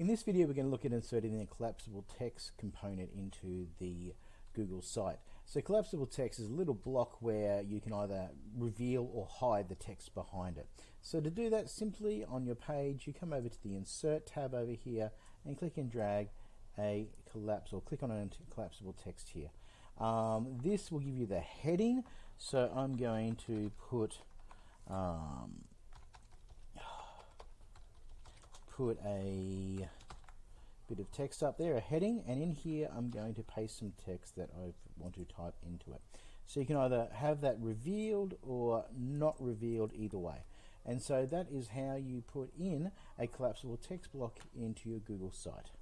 In this video we're going to look at inserting the collapsible text component into the Google site. So collapsible text is a little block where you can either reveal or hide the text behind it. So to do that simply on your page you come over to the insert tab over here and click and drag a collapse or click on a collapsible text here. Um, this will give you the heading so I'm going to put um, put a bit of text up there, a heading, and in here I'm going to paste some text that I want to type into it. So you can either have that revealed or not revealed either way. And so that is how you put in a collapsible text block into your Google site.